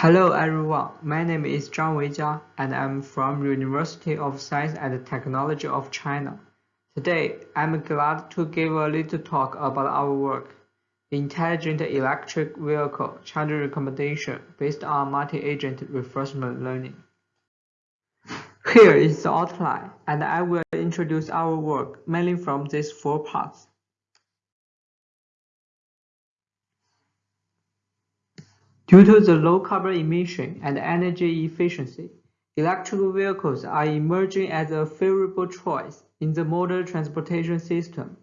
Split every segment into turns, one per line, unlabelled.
Hello everyone, my name is Zhang Weijia and I'm from University of Science and Technology of China. Today, I'm glad to give a little talk about our work, Intelligent Electric Vehicle Charging Recommendation based on multi-agent reinforcement learning. Here is the outline, and I will introduce our work mainly from these four parts. Due to the low carbon emission and energy efficiency, electric vehicles are emerging as a favorable choice in the modern transportation system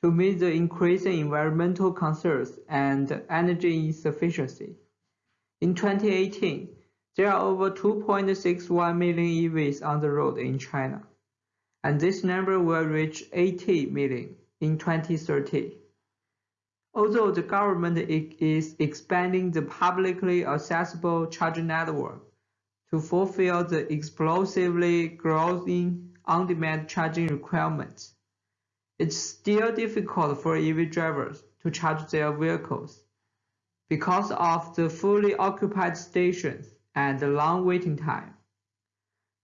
to meet the increasing environmental concerns and energy insufficiency. In 2018, there are over 2.61 million EVs on the road in China, and this number will reach 80 million in 2030. Although the government is expanding the publicly accessible charging network to fulfill the explosively growing on-demand charging requirements, it's still difficult for EV drivers to charge their vehicles because of the fully occupied stations and the long waiting time.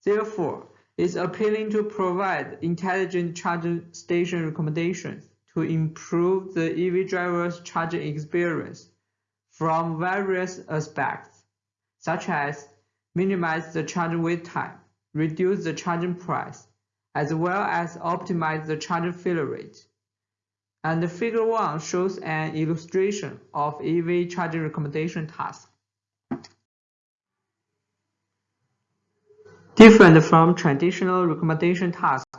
Therefore, it's appealing to provide intelligent charging station recommendations to improve the EV driver's charging experience from various aspects, such as minimize the charging wait time, reduce the charging price, as well as optimize the charging failure rate. And the figure 1 shows an illustration of EV charging recommendation task. Different from traditional recommendation tasks,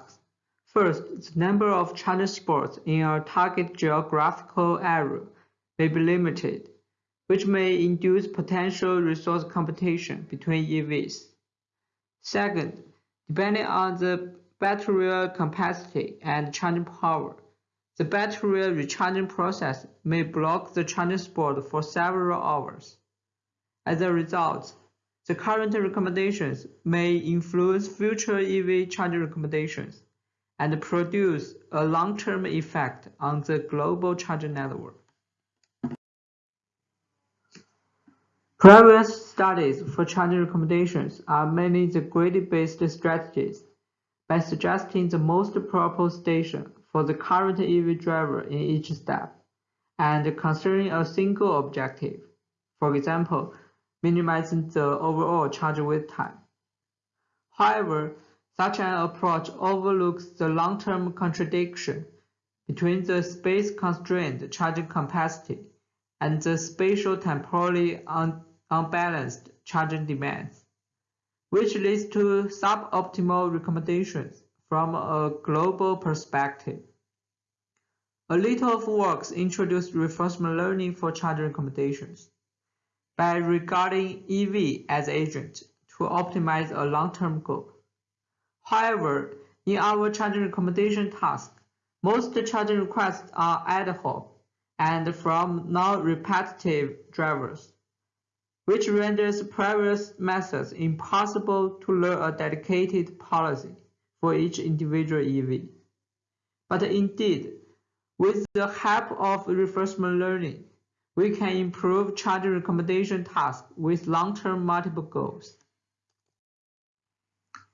First, the number of charging spots in a target geographical area may be limited, which may induce potential resource competition between EVs. Second, depending on the battery capacity and charging power, the battery recharging process may block the charging spot for several hours. As a result, the current recommendations may influence future EV charging recommendations and produce a long-term effect on the global charging network. Previous studies for charging recommendations are mainly the greedy-based strategies by suggesting the most proper station for the current EV driver in each step and considering a single objective, for example, minimizing the overall charge wait time. However, such an approach overlooks the long-term contradiction between the space-constrained charging capacity and the spatial-temporally un unbalanced charging demands, which leads to suboptimal recommendations from a global perspective. A little of works introduced reinforcement learning for charging recommendations by regarding EV as agent to optimize a long-term goal. However, in our charging recommendation task, most charging requests are ad hoc and from non-repetitive drivers, which renders previous methods impossible to learn a dedicated policy for each individual EV. But indeed, with the help of reinforcement learning, we can improve charging recommendation tasks with long-term multiple goals.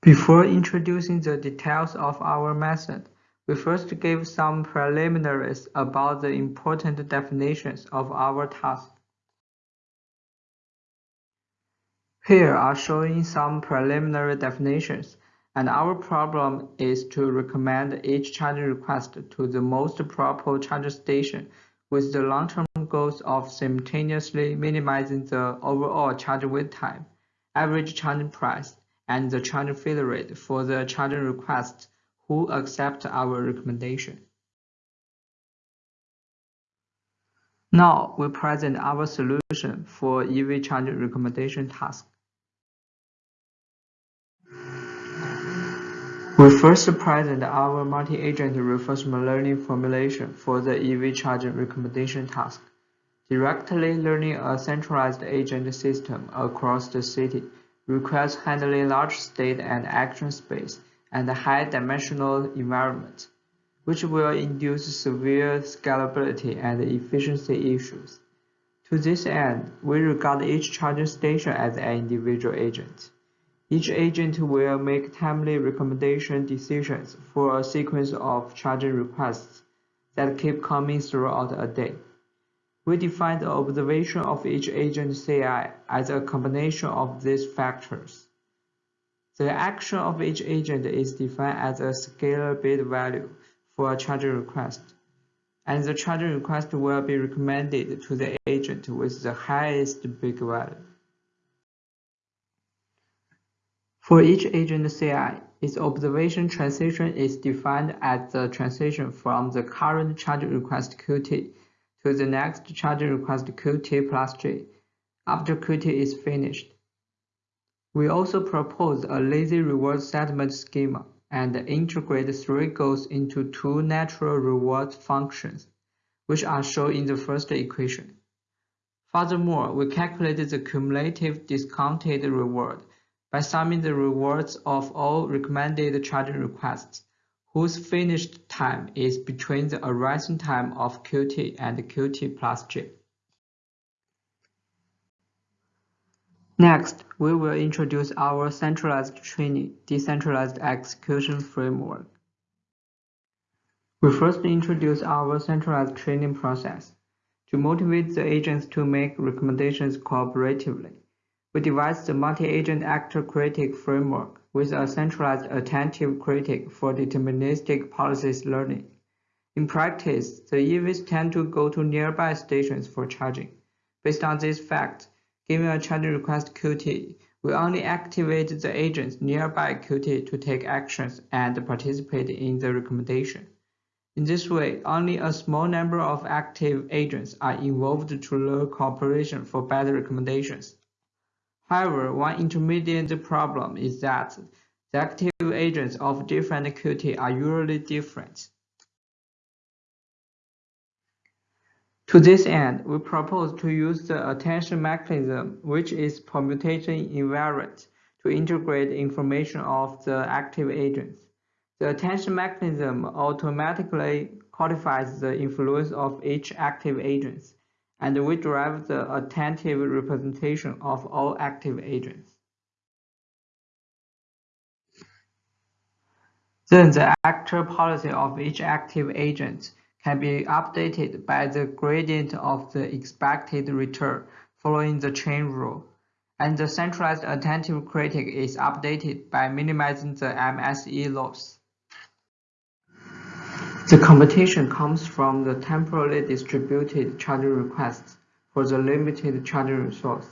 Before introducing the details of our method, we first give some preliminaries about the important definitions of our task. Here are showing some preliminary definitions, and our problem is to recommend each charging request to the most proper charging station with the long-term goals of simultaneously minimizing the overall charge wait time, average charging price, and the charging failure rate for the charging requests who accept our recommendation. Now we present our solution for EV charging recommendation task. We first present our multi-agent reinforcement learning formulation for the EV charging recommendation task, directly learning a centralized agent system across the city requires handling large state and action space and high-dimensional environment, which will induce severe scalability and efficiency issues. To this end, we regard each charging station as an individual agent. Each agent will make timely recommendation decisions for a sequence of charging requests that keep coming throughout a day. We define the observation of each agent CI as a combination of these factors. The action of each agent is defined as a scalar bid value for a charging request, and the charging request will be recommended to the agent with the highest bid value. For each agent CI, its observation transition is defined as the transition from the current charging request Qt to the next charging request Qt plus j after Qt is finished. We also propose a lazy reward settlement schema and integrate three goals into two natural reward functions, which are shown in the first equation. Furthermore, we calculated the cumulative discounted reward by summing the rewards of all recommended charging requests whose finished time is between the arising time of Qt and Qt plus j. Next, we will introduce our centralized training, decentralized execution framework. We first introduce our centralized training process to motivate the agents to make recommendations cooperatively. We devised the multi-agent actor critic framework with a centralized attentive critic for deterministic policies learning. In practice, the EVs tend to go to nearby stations for charging. Based on this fact, given a charging request Qt, we only activate the agents nearby Qt to take actions and participate in the recommendation. In this way, only a small number of active agents are involved to learn cooperation for better recommendations. However, one intermediate problem is that the active agents of different Qt are usually different. To this end, we propose to use the attention mechanism, which is permutation invariant, to integrate information of the active agents. The attention mechanism automatically codifies the influence of each active agent and we derive the attentive representation of all active agents. Then the actor policy of each active agent can be updated by the gradient of the expected return following the chain rule, and the centralized attentive critic is updated by minimizing the MSE loss. The competition comes from the temporally distributed charging requests for the limited charging resource.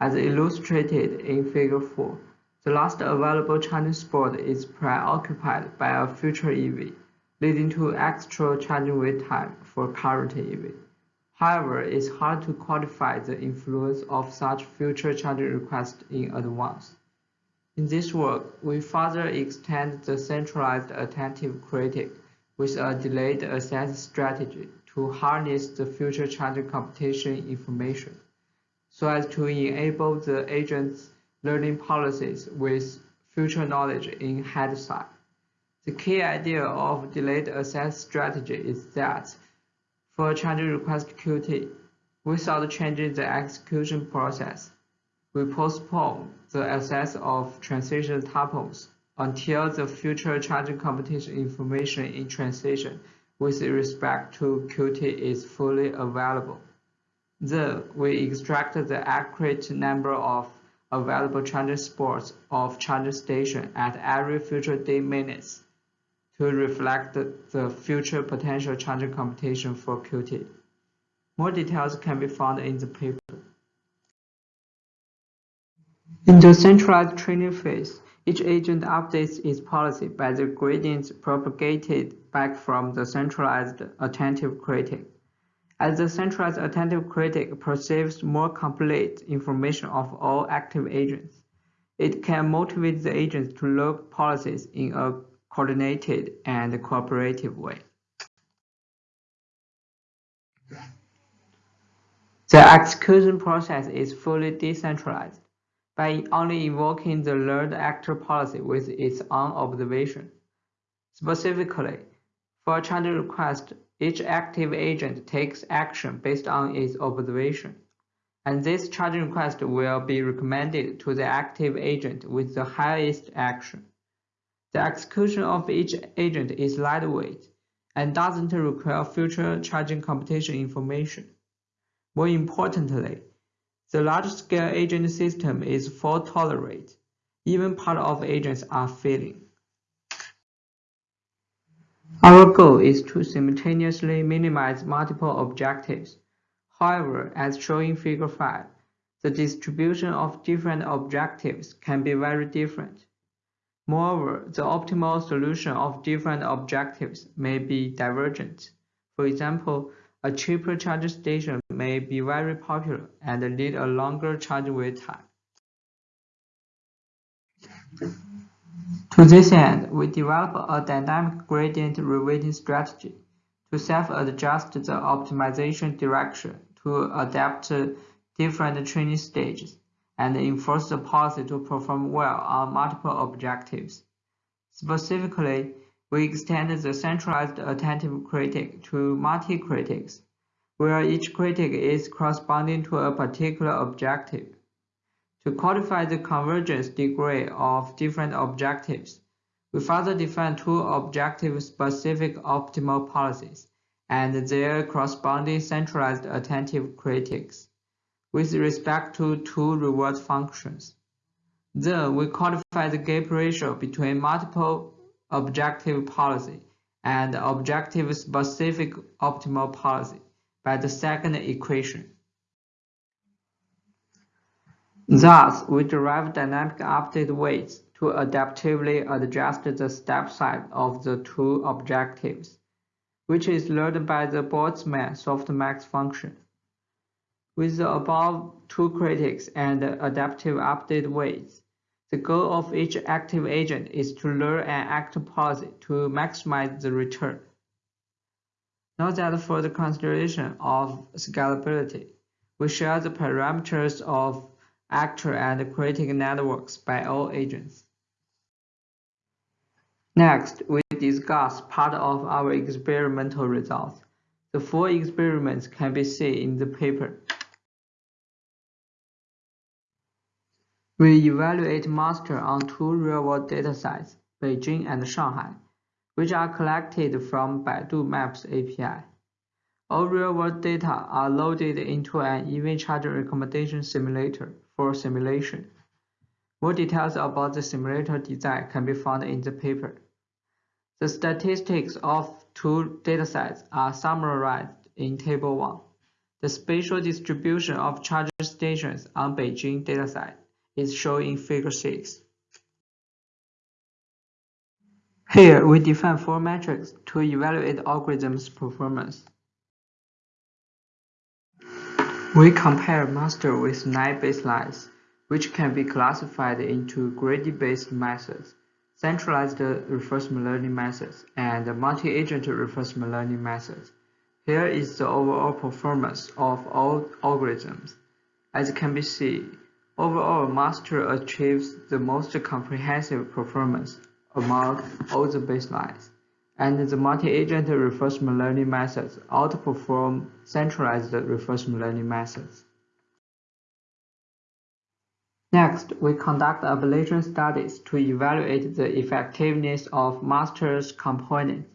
As illustrated in Figure 4, the last available charging spot is preoccupied by a future EV, leading to extra charging wait time for current EV. However, it's hard to quantify the influence of such future charging requests in advance. In this work, we further extend the centralized attentive critic with a delayed access strategy to harness the future charging competition information, so as to enable the agent's learning policies with future knowledge in hindsight. The key idea of delayed access strategy is that for a charging request Qt, without changing the execution process, we postpone the access of transition tuples until the future charging competition information in transition with respect to Qt is fully available. Then we extract the accurate number of available charging spots of charging station at every future day minutes to reflect the future potential charging competition for Qt. More details can be found in the paper. In the centralized training phase, each agent updates its policy by the gradients propagated back from the centralized attentive critic. As the centralized attentive critic perceives more complete information of all active agents, it can motivate the agents to look policies in a coordinated and cooperative way. The execution process is fully decentralized by only invoking the learned actor policy with its own observation. Specifically, for a charging request, each active agent takes action based on its observation. and this charging request will be recommended to the active agent with the highest action. The execution of each agent is lightweight and doesn't require future charging competition information. More importantly, the large-scale agent system is fault-tolerant. Even part of agents are failing. Our goal is to simultaneously minimize multiple objectives. However, as shown in Figure 5, the distribution of different objectives can be very different. Moreover, the optimal solution of different objectives may be divergent. For example, a cheaper charging station may be very popular and need a longer charge wait time. To this end, we develop a dynamic gradient reweighting strategy to self-adjust the optimization direction to adapt to different training stages and enforce the policy to perform well on multiple objectives. Specifically, we extend the centralized attentive critic to multi-critics, where each critic is corresponding to a particular objective. To quantify the convergence degree of different objectives, we further define two objective-specific optimal policies and their corresponding centralized attentive critics with respect to two reward functions. Then we quantify the gap ratio between multiple objective policy and objective-specific optimal policy by the second equation. Thus, we derive dynamic update weights to adaptively adjust the step size of the two objectives, which is learned by the Boltzmann softmax function. With the above two critics and adaptive update weights, the goal of each active agent is to learn an active policy to maximize the return. Note that for the consideration of scalability, we share the parameters of actor and critic networks by all agents. Next, we discuss part of our experimental results. The four experiments can be seen in the paper. We evaluate master on two real-world datasets, Beijing and Shanghai, which are collected from Baidu Maps API. All real-world data are loaded into an EV charger recommendation simulator for simulation. More details about the simulator design can be found in the paper. The statistics of two datasets are summarized in Table 1. The spatial distribution of charger stations on Beijing dataset is shown in Figure 6. Here, we define four metrics to evaluate algorithm's performance. We compare master with nine baselines, which can be classified into gradient-based methods, centralized reinforcement learning methods, and multi-agent reinforcement learning methods. Here is the overall performance of all algorithms. As can be seen, overall master achieves the most comprehensive performance among all the baselines and the multi-agent reinforcement learning methods outperform centralized reinforcement learning methods. Next, we conduct ablation studies to evaluate the effectiveness of master's components.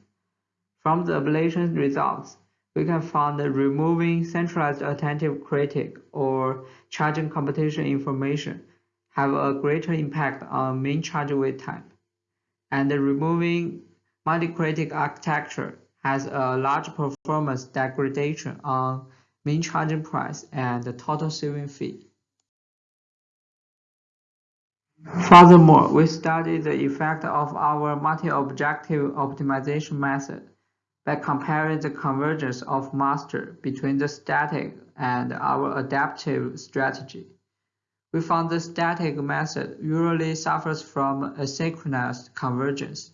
From the ablation results, we can find that removing centralized attentive critic or charging competition information have a greater impact on mean charge wait time, and removing Multi-critic architecture has a large performance degradation on mean charging price and the total saving fee. Furthermore, we studied the effect of our multi-objective optimization method by comparing the convergence of master between the static and our adaptive strategy. We found the static method usually suffers from asynchronous convergence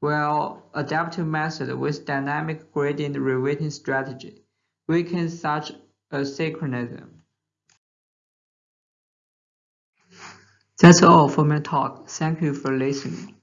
while adaptive method with dynamic gradient reweighting strategy weakens such asynchronism. That's all for my talk. Thank you for listening.